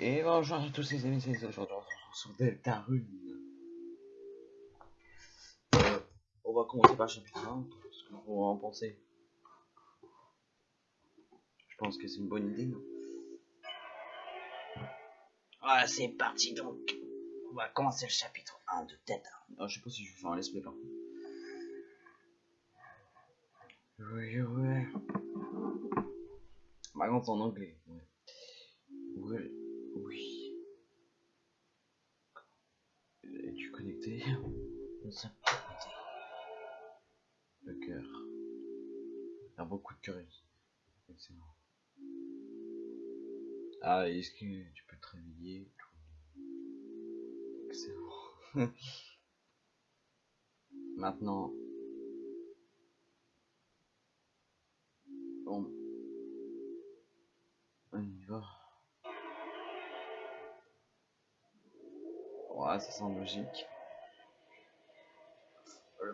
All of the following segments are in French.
Et bonjour à tous les amis, c'est aujourd'hui on se retrouve sur Delta Rune. Euh, on va commencer par le chapitre 1, ce que vous en pensez? Je pense que c'est une bonne idée, non? Voilà, c'est parti donc. On va commencer le chapitre 1 de Delta. ah, Je sais pas si je vais faire un let's play par contre. Oui, ouais. Par contre en anglais. Ouais. Ouais, oui. Es-tu connecté? Nous sommes connectés. Le cœur. Il y a beaucoup de cœur. Excellent. Ah, est-ce que tu peux te réveiller? Excellent. Maintenant. Bon. On y va. Ouais, ça semble logique. Euh,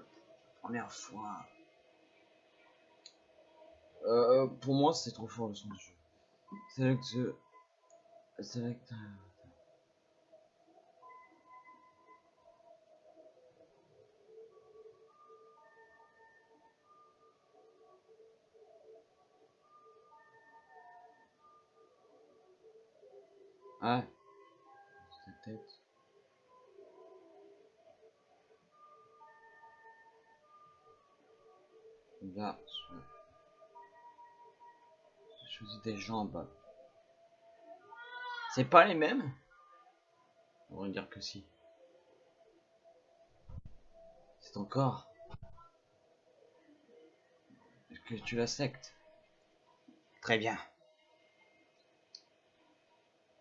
Première fois. Euh, pour moi, c'est trop fort le son du jeu. C'est que je. C'est que. Ouais. Cette tête. Là, je... J'ai choisi des jambes. C'est pas les mêmes? On va dire que si. C'est ton corps. Est-ce que tu la sectes Très bien.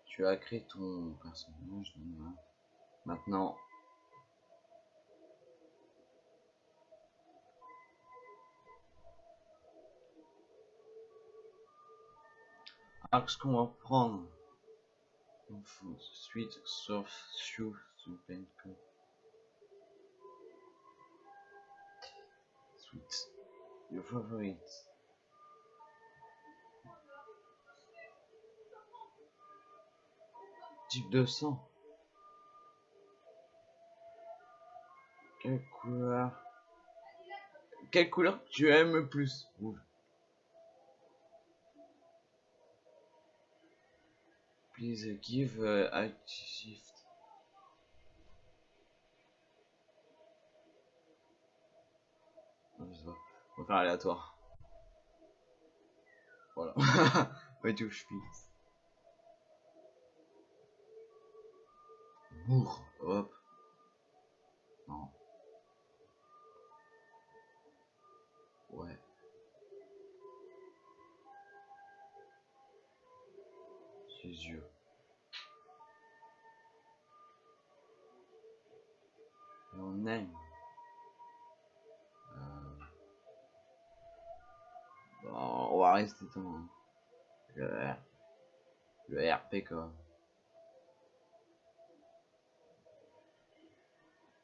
Tu as créé ton personnage. Maintenant. Ce qu'on va prendre Sweet, soft, shoe, super cool. Sweet. Your favorite. Type de sang. Quelle couleur? Quelle couleur tu aimes le plus? Rouge. Please give uh, a shift. Non, je sais pas. On va faire aléatoire. Voilà. Ouais, tu je fixe. Bourre. Hop. Non. Ouais. Ses yeux. On va rester dans le. Le RP quoi.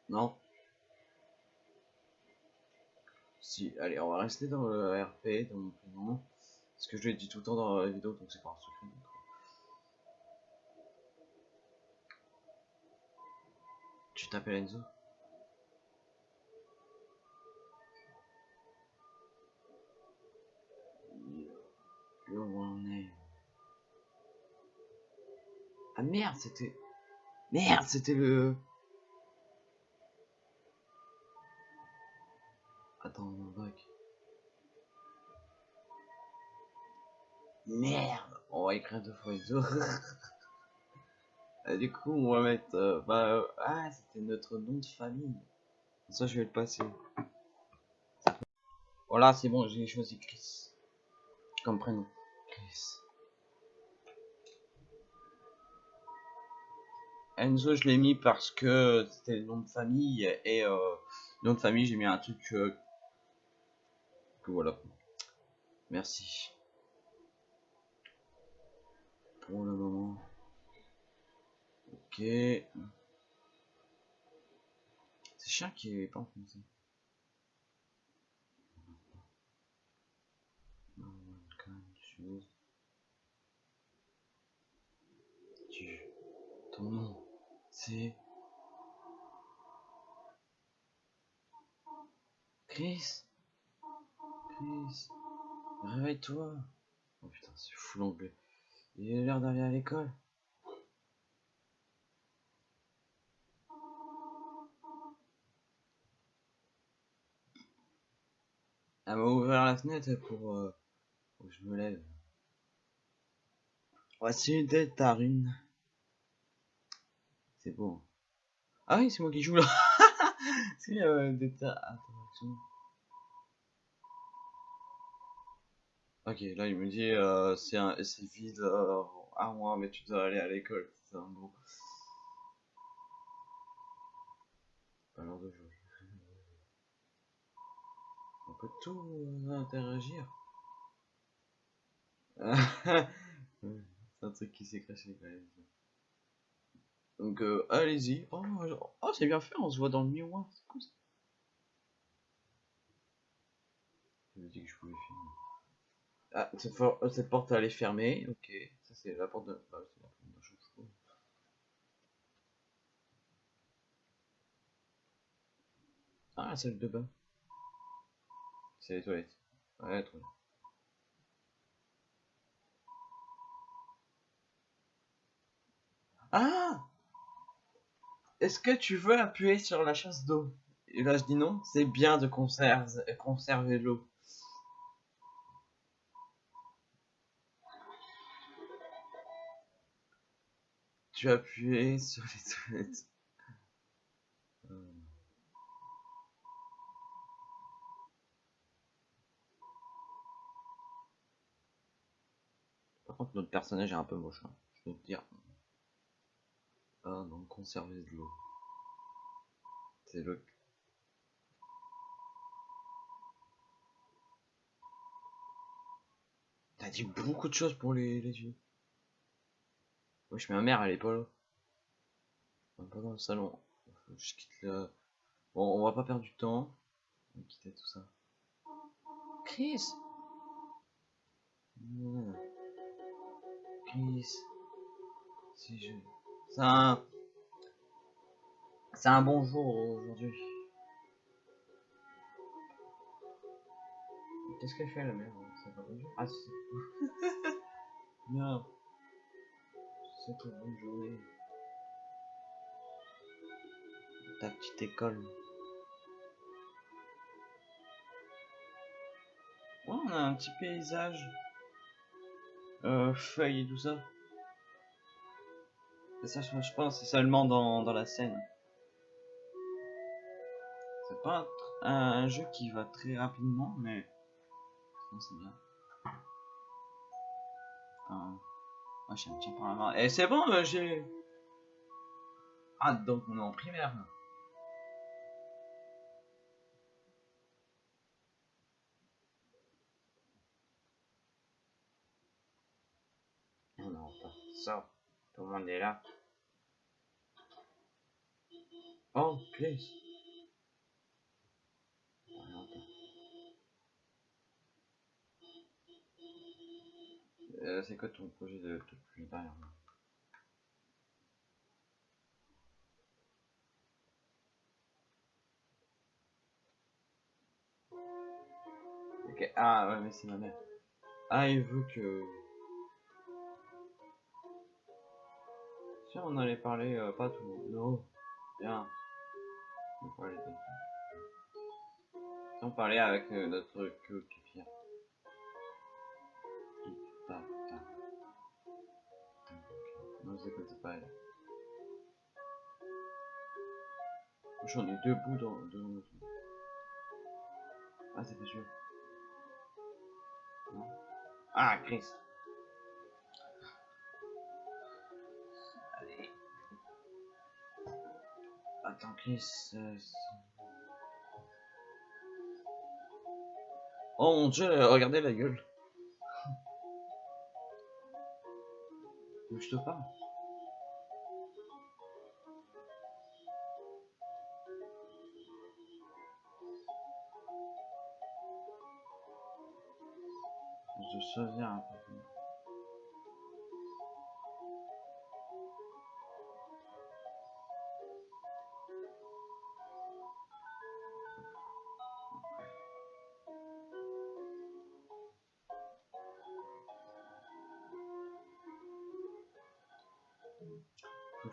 Non Si, allez, on va rester dans le RP, dans mon prénom. Ce que je l'ai dit tout le temps dans la vidéo, donc c'est pas un secret. Tu t'appelles Enzo? Your name. Ah merde, c'était... Merde, c'était le... Attends, mon bac. Merde, on va écrire deux fois Enzo. Et du coup, on va mettre... euh, bah, euh, ah, c'était notre nom de famille. Ça, je vais le passer. Voilà, c'est bon, j'ai choisi Chris. Comme prénom. Enzo, je l'ai mis parce que c'était le nom de famille. Et euh, nom de famille, j'ai mis un truc euh, que voilà. Merci. Pour le moment. Ok. C'est chiant qui est pas en français. C'est... Chris Chris Réveille-toi Oh putain, c'est fou l'anglais. Il est l'heure d'aller à l'école. Elle m'a ouvert la fenêtre pour, euh, que je me lève. Voici des tarines. C'est beau. Ah oui, c'est moi qui joue là. c'est euh, des. Ok, là il me dit euh, c'est un c'est vide euh, à moi, mais tu dois aller à l'école. C'est un gros. Pas l'heure de jouer. On peut tout euh, interagir. Ouais, c'est un truc qui s'est craché quand même. Donc euh, allez-y. Oh, oh, c'est bien fait, on se voit dans le miroir. C'est cool ça. Je me dis que je pouvais filmer. Ah, cette, for- euh, cette porte elle est fermée. Ok, ça c'est la porte de. Bah, c'est la porte de chouchou. Ah, la salle de bain. C'est les toilettes. Ouais, trop bien. Ah Est-ce que tu veux appuyer sur la chasse d'eau? Et là je dis non, c'est bien de conserve- conserver l'eau. Tu appuyé sur les toilettes. Par contre notre personnage est un peu moche, hein, je peux te dire. Ah non, conserver de l'eau. C'est le... T'as dit beaucoup de choses pour les, les yeux. Wesh, ma mère, elle est pas là. Elle est pas dans le salon. Faut que Je quitte le... Bon, on va pas perdre du temps. On va quitter tout ça. Chris. Chris. Si je... C'est un... C'est un bon jour aujourd'hui. Qu'est-ce qu'elle fait la mère C'est pas Ah si. non. C'est une bonne journée. Ta petite école. Ouais, on a un petit paysage. Euh, feuilles et tout ça. Ça, je pense, seulement dans, dans la scène. C'est pas un, jeu qui va très rapidement, mais non, c'est bien. Enfin, moi, je tiens par la main. Et c'est bon, euh, j'ai. Ah, donc on est en primaire. là. On est en retard. Ça, tout le monde est là. Oh, retard. Euh, c'est quoi ton projet de truc plus derrière Ok, ah ouais, mais c'est ma mère. Ah, il veut que. Si on allait parler, euh, pas tout. Non, bien. On Si on parlait avec euh, notre ta- Non, vous écoutez pas elle. J'en ai deux bouts dans, notre. Ah, c'est pas sûr. Ah, Chris. Attends, c'est- oh mon dieu, euh, regardez la gueule. Faut que Je te un peu.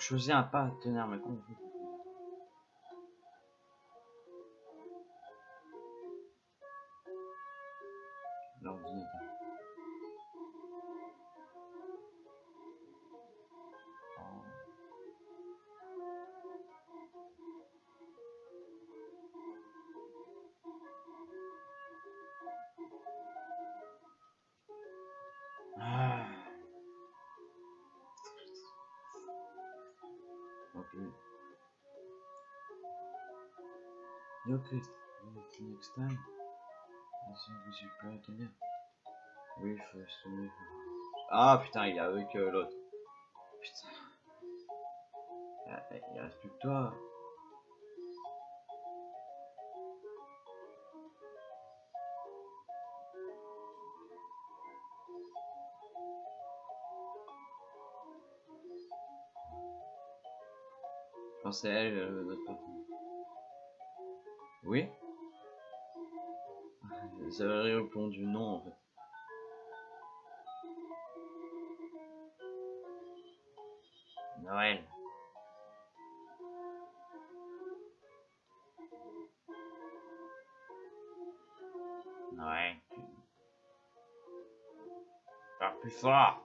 Choisisse un partenaire, mais comment on fait L'ordinateur. Chris, next time. À. Oui, il faut se tenir. Ah putain, il est avec euh, l'autre. Putain. Il, reste plus que toi. Je pense c'est elle, euh, notre partenaire. Oui Vous avez répondu non en fait. Noël. Noël. Parle plus fort.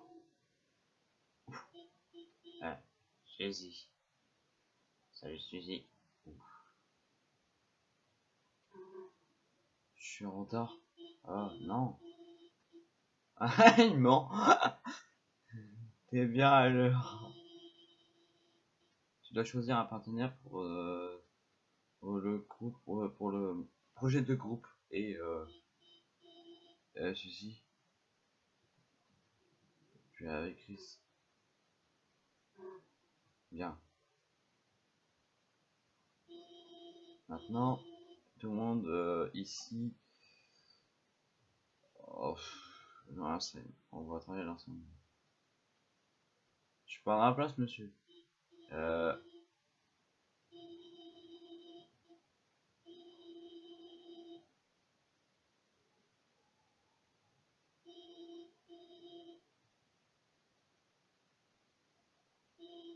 Ah, Suzy. Salut Suzy. Je suis en retard. Oh non. Ah, il ment. T'es bien à l'heure. Tu dois choisir un partenaire pour, euh, le groupe, pour, le projet de groupe et euh, Suzy. Tu es avec Chris. Bien. Maintenant, monde euh, ici. Oh, non, on va travailler l'ensemble. Je prends la place, monsieur. Euh...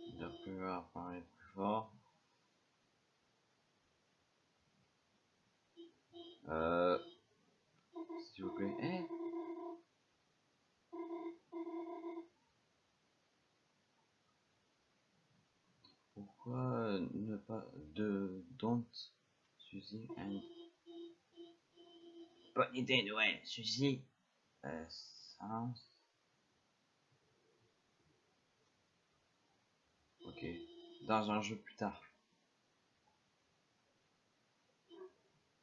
Il doit pouvoir parler plus fort. Euh... S'il vous plaît. Eh Pourquoi ne pas de don't Suzy? And Bonne idée, Noël. Suzy. euh, Ok. Dans un jeu plus tard.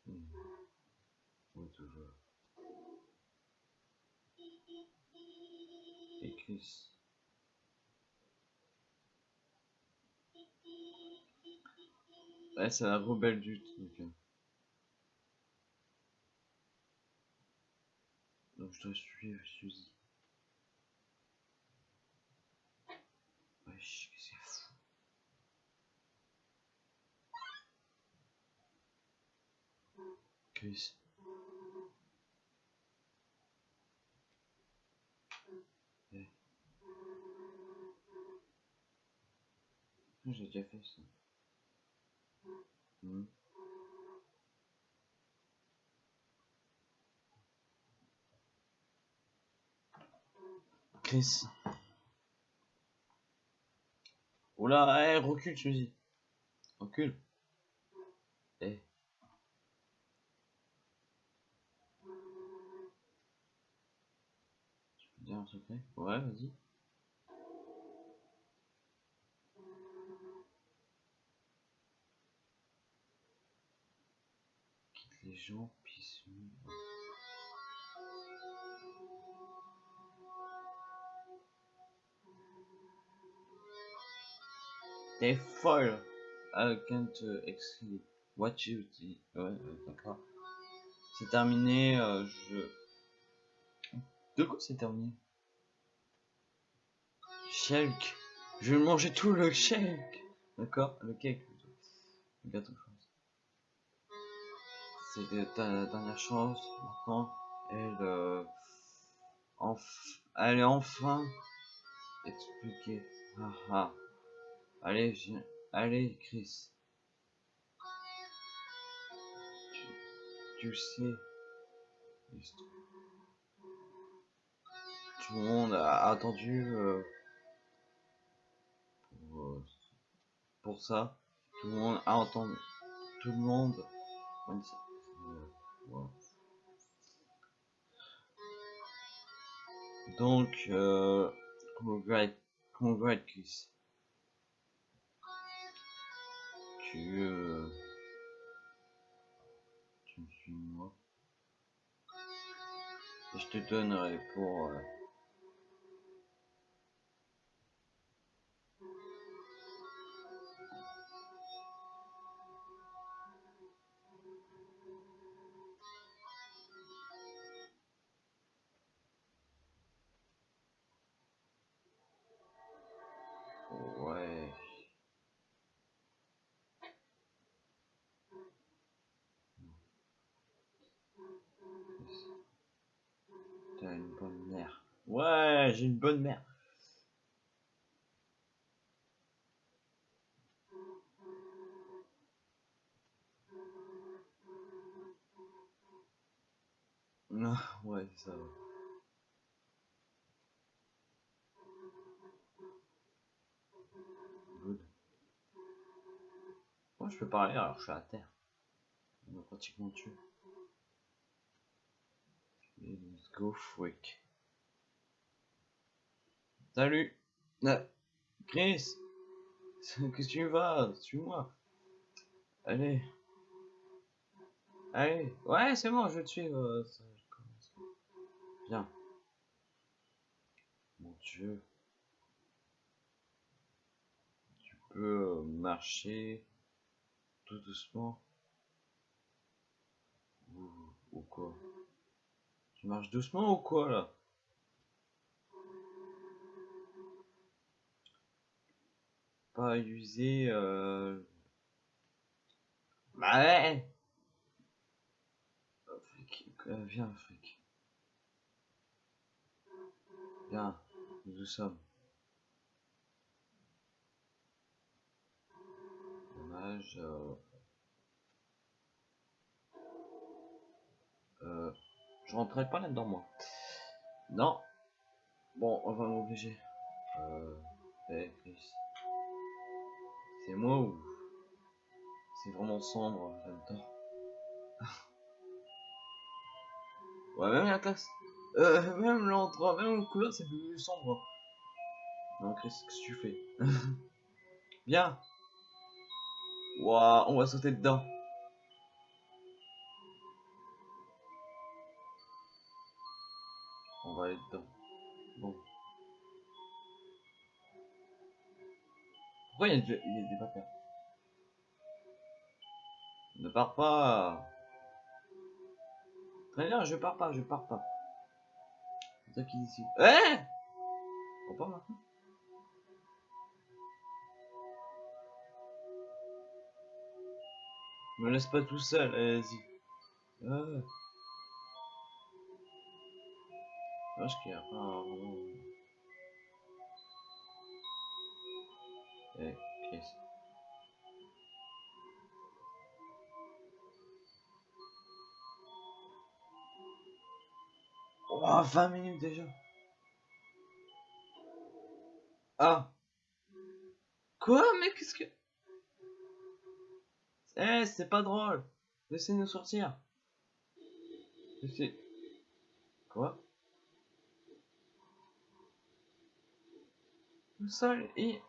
Hmm. Oui, toujours. Et Chris. Ouais, c'est la rebelle du truc. hein. Donc je dois suivre Suzy. Chris. J'ai déjà fait ça. Hmm. Chris. Oula, eh, recule, Suzy. Recule. Eh. Tu peux dire un secret Ouais, vas-y. Quitte les gens, puis... T'es folle. I can't uh, exceed what you did. Ouais, d'accord. C'est terminé. euh, je. De quoi c'est terminé? Shake. Je vais manger tout le shake. D'accord Le cake C'était ta dernière chance. Maintenant, elle. Euh, elle est enfin expliquée. Ah ah. Allez, Chris. Tu, tu sais. Tout le monde a attendu euh, pour, euh, pour ça. Tout le monde a entendu. Tout le monde. Donc, euh, congrats, congrats Chris. Tu, euh, tu me suis moi. Je te donnerai pour... Euh, bonne mère. Non, ouais, ça va. Good. Moi, je peux parler alors je suis à terre. On m'a pratiquement tué. Let's go freak. Salut Chris que tu vas? Suis-moi Allez Allez Ouais, c'est bon, je vais te suivre. euh, ça. Viens. Mon dieu. Tu peux euh, marcher tout doucement ou, ou quoi? Tu marches doucement ou quoi là? Pas user euh... Bah ouais Oh, euh, Viens fric. Viens, nous sommes. Dommage. Euh... Euh, je rentrerai pas là-dedans moi. Non. Bon, on va m'obliger. Euh, hey, Chris. C'est moi ou c'est vraiment sombre là-dedans Ouais, même la classe. Euh, même l'endroit, même le couleur, c'est plus sombre. Non, Chris, qu'est-ce que tu fais? Viens Waouh, on va sauter dedans. On va aller dedans. Pourquoi il y a des, il y a des Ne pars pas Très bien, je pars pas, je pars pas. C'est toi qui dis ici. Eh On part maintenant Me laisse pas tout seul, allez-y. Ah. Vache qu'il y a pas un Oh, 20 minutes déjà. Ah. Quoi, mais qu'est-ce que... Eh, c'est pas drôle. Laissez-nous sortir. Laissez... Quoi? Le sol est...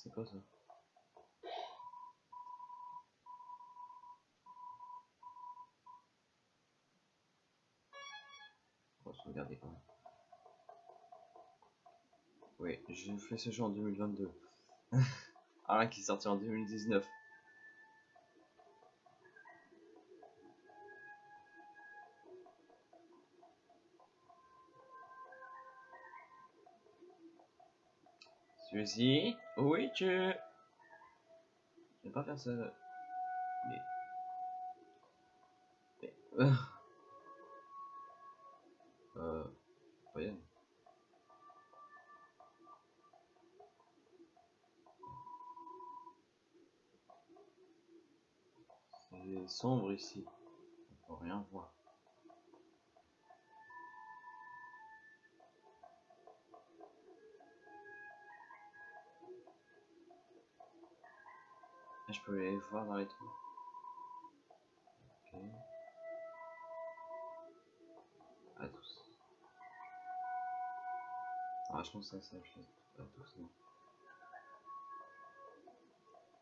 C'est quoi ça regarder quand même. Oui, j'ai fait ce jeu en 2022. Un qui est sorti en 2019. Celui-ci, oui, tu. Je vais pas faire ça. Mais. Mais. Euh. euh... Voyons. C'est sombre ici. On peut rien voir. Je peux les voir dans les trous. Ok. À tous. Ah, je pense que ça, je à tous, non.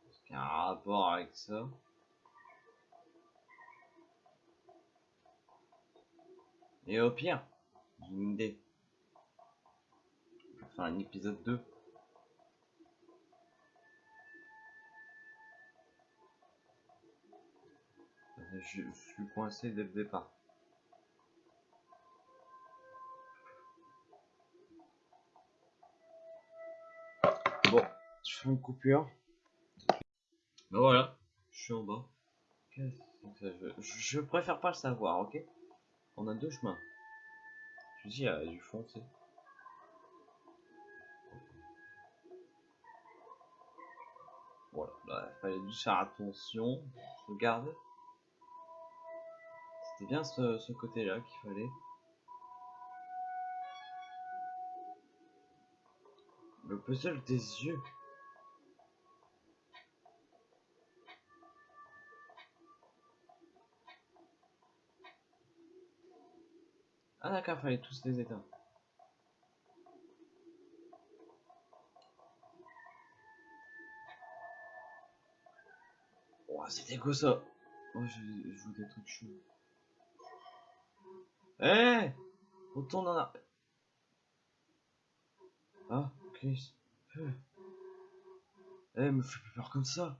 Est-ce qu'il y a un rapport avec ça Et au pire, j'ai une idée. Enfin, un épisode 2. Je suis coincé dès le départ. Bon, je fais une coupure. Ben voilà, je suis en bas. je, je préfère pas le savoir, ok? On a deux chemins. Je dis, il y a du foncé. Voilà, là, il fallait juste faire attention. Je regarde. C'était bien ce, ce côté-là qu'il fallait. Le puzzle des yeux. Ah d'accord, fallait tous les éteindre. Oh, c'était quoi ça Oh, je, je joue des trucs chauds. Eh Retourne en arrière. Ah, Chris. Eh, me fais plus peur comme ça.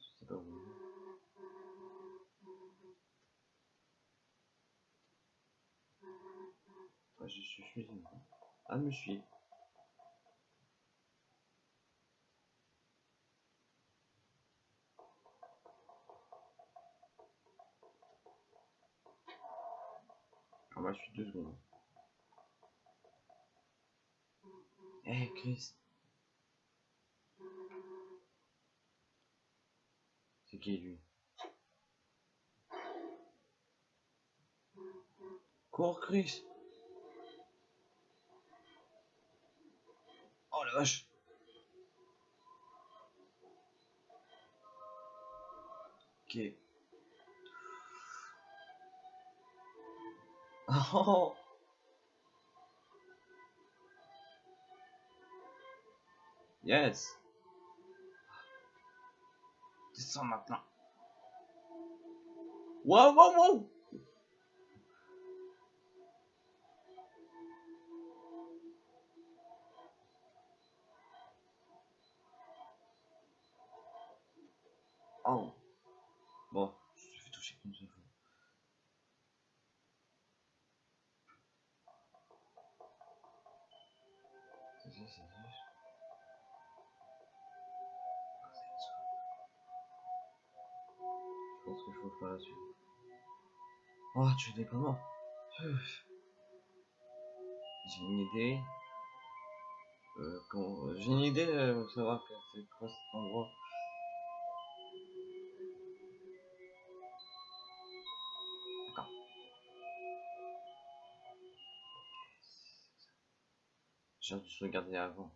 Je sais pas où. Ouais, je suis suivi. Ah, me suit. Ah bah je suis deux secondes. Eh Chris. C'est qui lui? Cours Chris Oh la vache Ok. Oh Yes Descends maintenant. Wow, wow, wow Oh, tu n'es pas mort. J'ai une idée. Euh. J'ai une idée euh, de savoir que c'est quoi cet endroit. J'ai dû se regarder avant.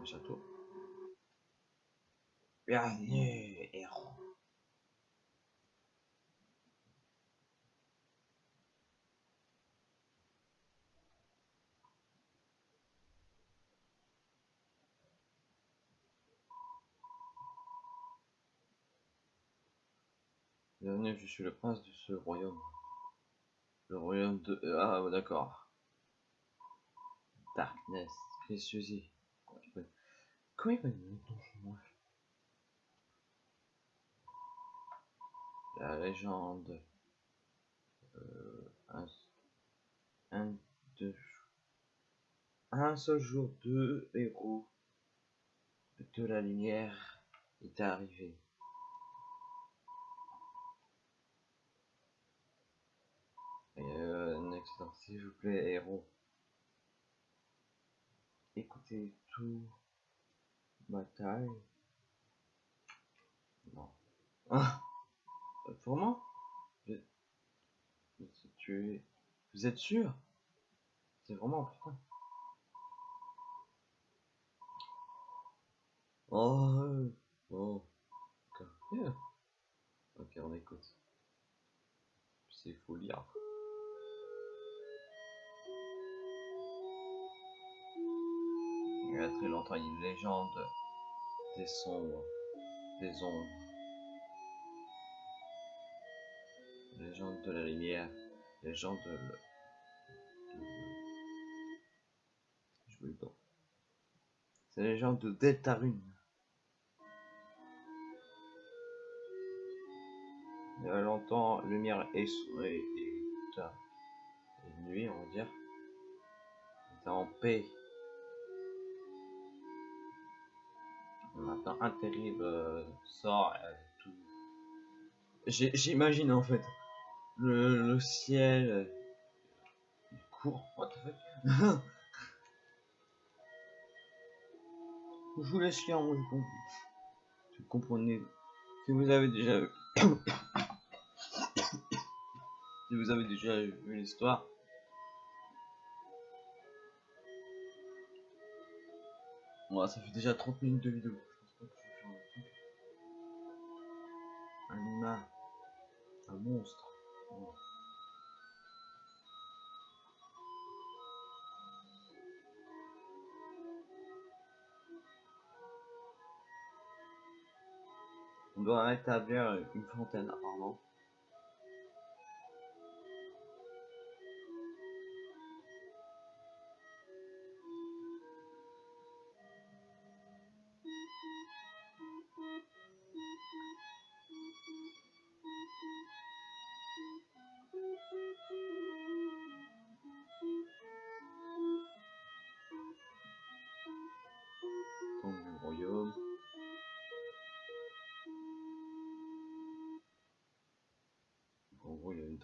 Un château bienvenue, héros. Bienvenue, je suis le prince de ce royaume. Le royaume de... Euh, ah, d'accord. Darkness, Chris Comment il va La légende. Euh, un, deux, un seul jour, deux héros de la lumière est arrivé. Et euh, next, s'il vous plaît, héros. Écoutez tout. Bataille. Non. Vraiment je... Tu es... Vous êtes sûr? C'est vraiment important. Oh, oh. Ok, on écoute. C'est faut lire. Il y a très longtemps, une légende des sombres, des ombres. Légende de la lumière, légende de... de... Je veux le temps. C'est la légende de Deltarune. Il y a longtemps, lumière et, et, et, et nuit, on va dire, était en paix. Maintenant, un terrible euh, sort tout. J'imagine en fait le, ciel euh, il court. What the fuck? Je vous laisse lire, moi je comprends. Vous comprenez. Si vous avez déjà vu. si vous avez déjà vu l'histoire. Moi, ça fait déjà 30 minutes de vidéo. Je pense pas que je vais faire un truc. Un humain. Un monstre. On doit rétablir une fontaine apparemment.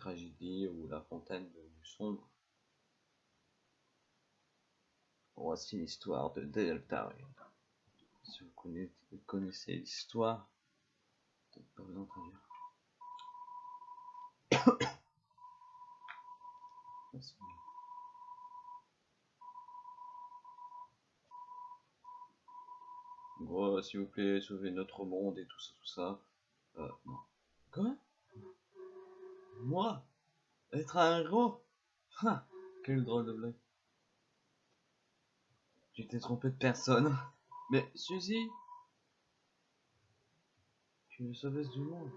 Tragédie où la fontaine devenue sombre. Voici l'histoire de Deltarune. Si vous connaissez, l'histoire, peut-être pas vous traduire. Gros, s'il vous plaît, sauvez notre monde et tout ça, tout ça. Euh. Quoi? Moi Être un héros? Ah, Quel drôle de blague. T'es trompé de personne. Mais Suzy? Tu es la sauveuse du monde.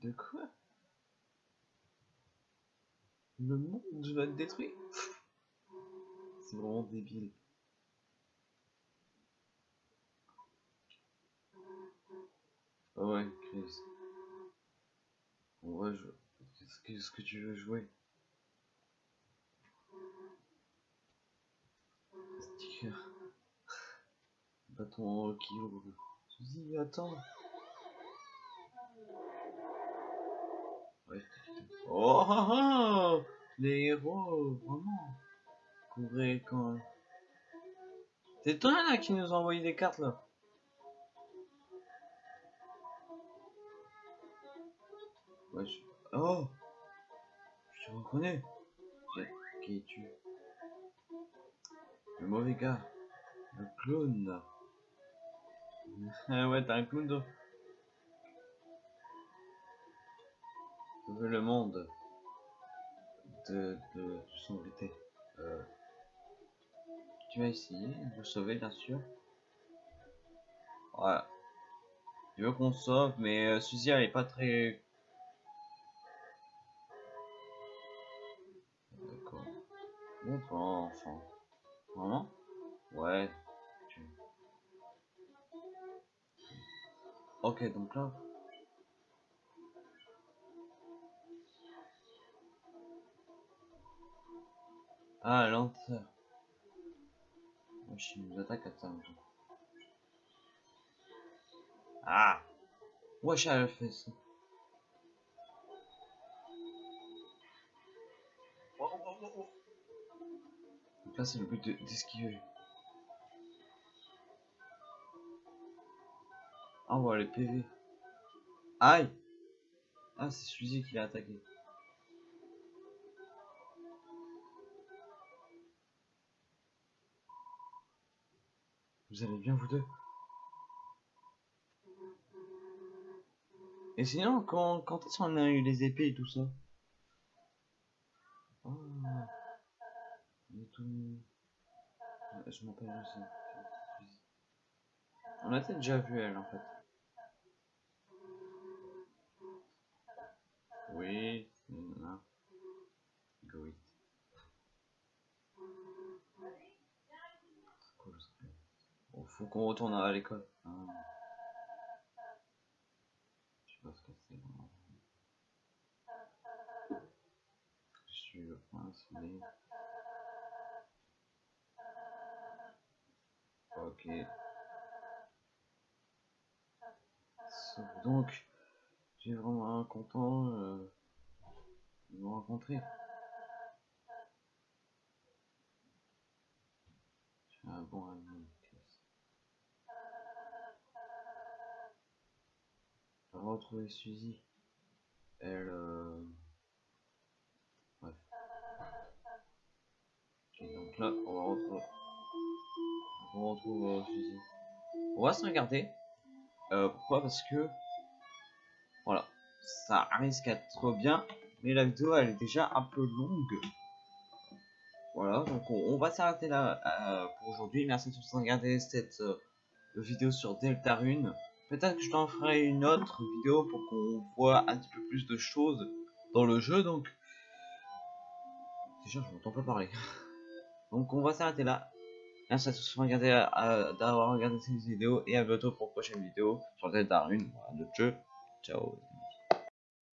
De quoi? Le monde va être détruit C'est vraiment débile. Ah ouais, Chris. On va jouer. Qu'est-ce que, tu veux jouer? Sticker. Bâton en qui Suzy, attends. Ouais. Oh ah, ah Les héros, vraiment. Couvrez quand. C'est toi là qui nous a envoyé des cartes là. Ouais, je... Oh Je te reconnais. Qui es-tu? Le mauvais gars. Le clown. Ah ouais, t'es un clown toi. Sauver le monde de, de, de. Euh, tu vas essayer de sauver, bien sûr. Voilà. Il veut qu'on sauve, mais euh, Suzy elle est pas très. Bon plan, enfin. Vraiment? Ouais. Ok, donc là. Ah, lenteur. Wesh, il nous attaque à ça. Ah Wesh, elle fait ça. Oh, oh, oh, oh. Là, c'est le but de- d'esquiver. Ah, on voit les PV. Aïe Ah, c'est Suzy qui l'a attaqué. Vous allez bien, vous deux? Et sinon, quand, quand est-ce qu'on a eu les épées et tout ça Ah. Il est tout... Je m'appelle aussi. On a peut-être déjà vu elle en fait. Oui, non. Go it. Bon, faut qu'on retourne à l'école. Ah. Je sais pas ce que c'est. Je suis le prince, mais... Ok. Donc, j'ai vraiment content euh, de vous rencontrer. Je suis un bon ami. On va retrouver Suzy. Elle. Euh... Bref. Ok, donc là, on va retrouver. Euh. On va se regarder. Euh, pourquoi? Parce que. Voilà. Ça risque d'être bien. Mais la vidéo, elle est déjà un peu longue. Voilà, donc on, va s'arrêter là euh, pour aujourd'hui. Merci de tous regarder cette vidéo sur Deltarune. Peut-être que je t'en ferai une autre vidéo pour qu'on voit un petit peu plus de choses dans le jeu. Donc, déjà, je m'entends pas parler. Donc, on va s'arrêter là. Merci à tous euh, d'avoir regardé cette vidéo et à bientôt pour une prochaine vidéo sur Deltarune, voilà, notre jeu. Ciao.